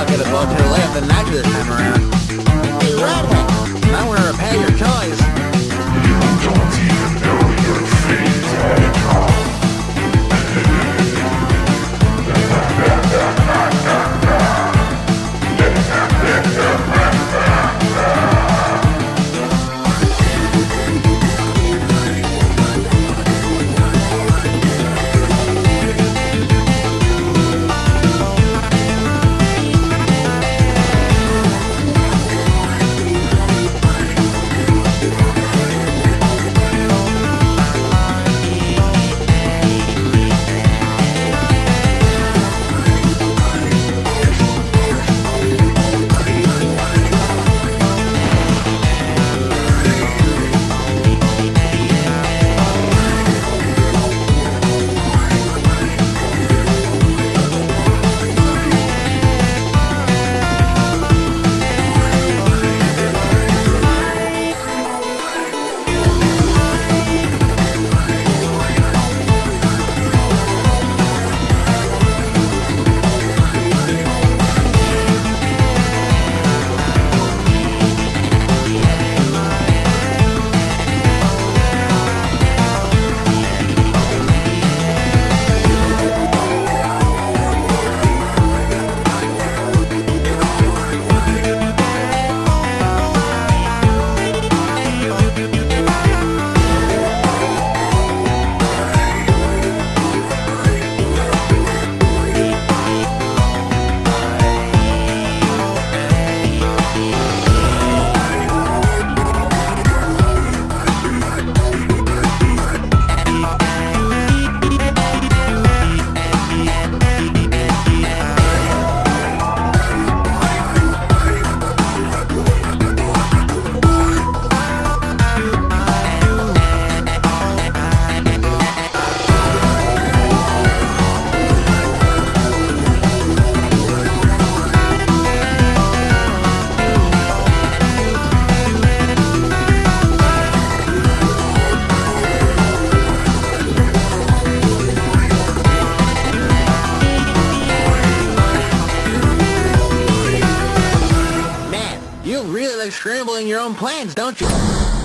bucket above her left and the did this time around. Really scrambling your own plans, don't you?